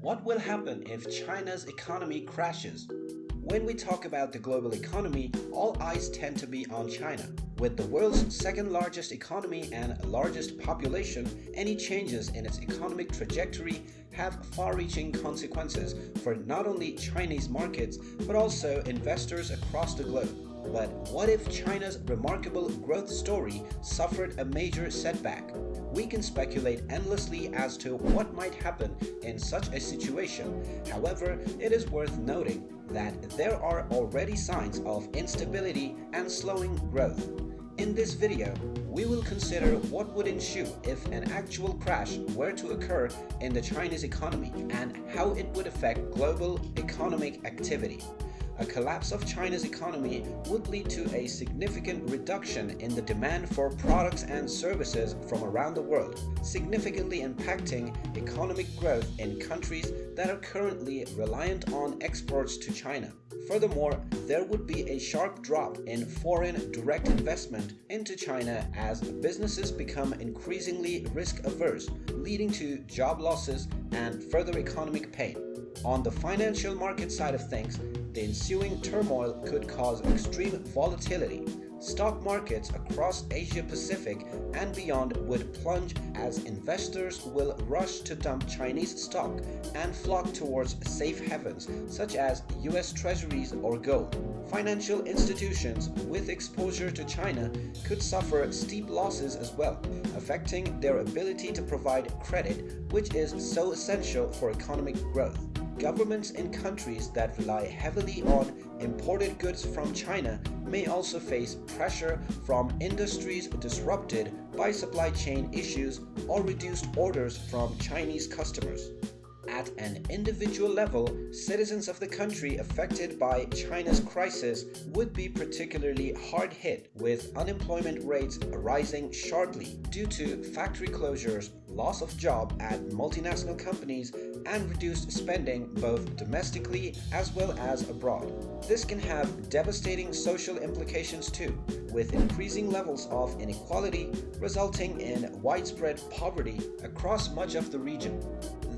What will happen if China's economy crashes? When we talk about the global economy, all eyes tend to be on China. With the world's second largest economy and largest population, any changes in its economic trajectory have far-reaching consequences for not only Chinese markets but also investors across the globe. But what if China's remarkable growth story suffered a major setback? We can speculate endlessly as to what might happen in such a situation. However, it is worth noting that there are already signs of instability and slowing growth. In this video, we will consider what would ensue if an actual crash were to occur in the Chinese economy and how it would affect global economic activity a collapse of China's economy would lead to a significant reduction in the demand for products and services from around the world, significantly impacting economic growth in countries that are currently reliant on exports to China. Furthermore, there would be a sharp drop in foreign direct investment into China as businesses become increasingly risk averse, leading to job losses and further economic pain. On the financial market side of things, the ensuing turmoil could cause extreme volatility. Stock markets across Asia Pacific and beyond would plunge as investors will rush to dump Chinese stock and flock towards safe havens such as US treasuries or gold. Financial institutions with exposure to China could suffer steep losses as well, affecting their ability to provide credit, which is so essential for economic growth. Governments in countries that rely heavily on imported goods from China may also face pressure from industries disrupted by supply chain issues or reduced orders from Chinese customers. At an individual level, citizens of the country affected by China's crisis would be particularly hard hit, with unemployment rates rising sharply due to factory closures, loss of job at multinational companies, and reduced spending both domestically as well as abroad. This can have devastating social implications too, with increasing levels of inequality resulting in widespread poverty across much of the region.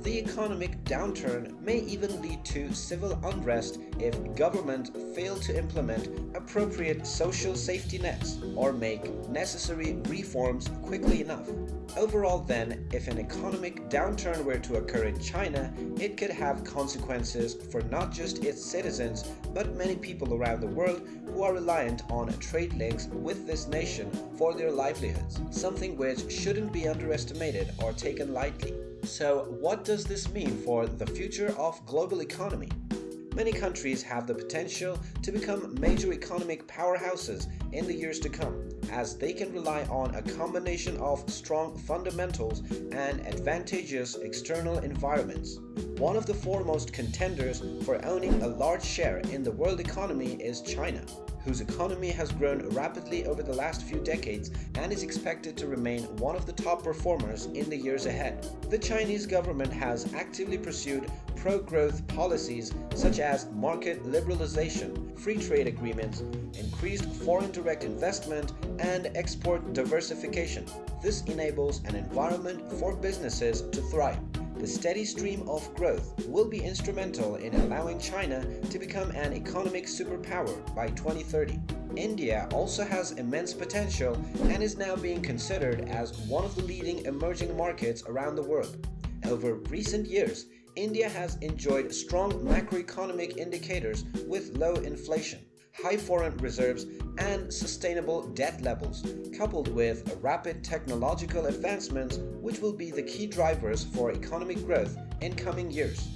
The economic downturn may even lead to civil unrest if government fail to implement appropriate social safety nets or make necessary reforms quickly enough. Overall then, if an economic downturn were to occur in China, it could have consequences for not just its citizens, but many people around the world who are reliant on trade links with this nation for their livelihoods, something which shouldn't be underestimated or taken lightly. So what does this mean for the future of global economy? Many countries have the potential to become major economic powerhouses in the years to come, as they can rely on a combination of strong fundamentals and advantageous external environments. One of the foremost contenders for owning a large share in the world economy is China whose economy has grown rapidly over the last few decades and is expected to remain one of the top performers in the years ahead. The Chinese government has actively pursued pro-growth policies such as market liberalization, free trade agreements, increased foreign direct investment, and export diversification. This enables an environment for businesses to thrive. The steady stream of growth will be instrumental in allowing China to become an economic superpower by 2030. India also has immense potential and is now being considered as one of the leading emerging markets around the world. Over recent years, India has enjoyed strong macroeconomic indicators with low inflation high foreign reserves, and sustainable debt levels, coupled with rapid technological advancements which will be the key drivers for economic growth in coming years.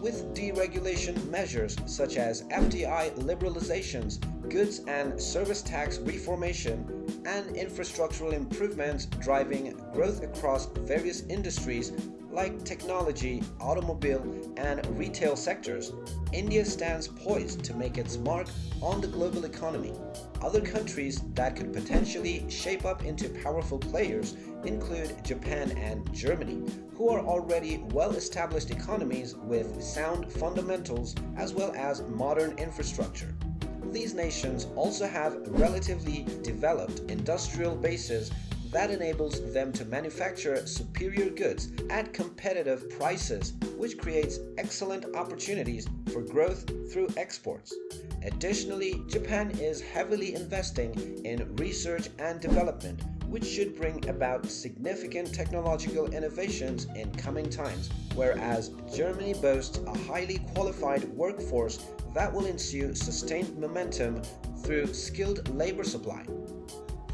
With deregulation measures such as FDI liberalizations, goods and service tax reformation, and infrastructural improvements driving growth across various industries like technology, automobile, and retail sectors, India stands poised to make its mark on the global economy. Other countries that could potentially shape up into powerful players include Japan and Germany, who are already well-established economies with sound fundamentals as well as modern infrastructure. These nations also have relatively developed industrial bases that enables them to manufacture superior goods at competitive prices, which creates excellent opportunities for growth through exports. Additionally, Japan is heavily investing in research and development, which should bring about significant technological innovations in coming times, whereas Germany boasts a highly qualified workforce that will ensue sustained momentum through skilled labor supply.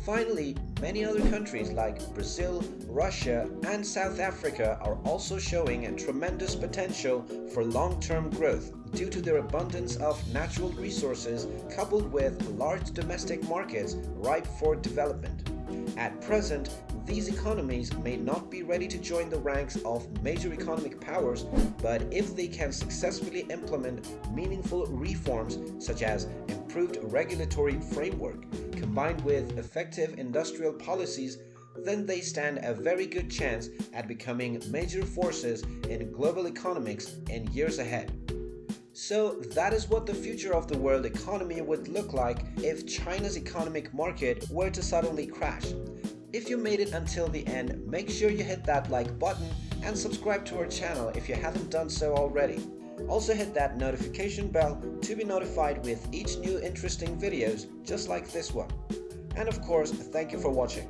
Finally, many other countries like Brazil, Russia, and South Africa are also showing a tremendous potential for long-term growth due to their abundance of natural resources coupled with large domestic markets ripe for development. At present, these economies may not be ready to join the ranks of major economic powers, but if they can successfully implement meaningful reforms such as improved regulatory framework combined with effective industrial policies, then they stand a very good chance at becoming major forces in global economics in years ahead. So that is what the future of the world economy would look like if China's economic market were to suddenly crash. If you made it until the end, make sure you hit that like button and subscribe to our channel if you haven't done so already. Also hit that notification bell to be notified with each new interesting videos just like this one. And of course, thank you for watching.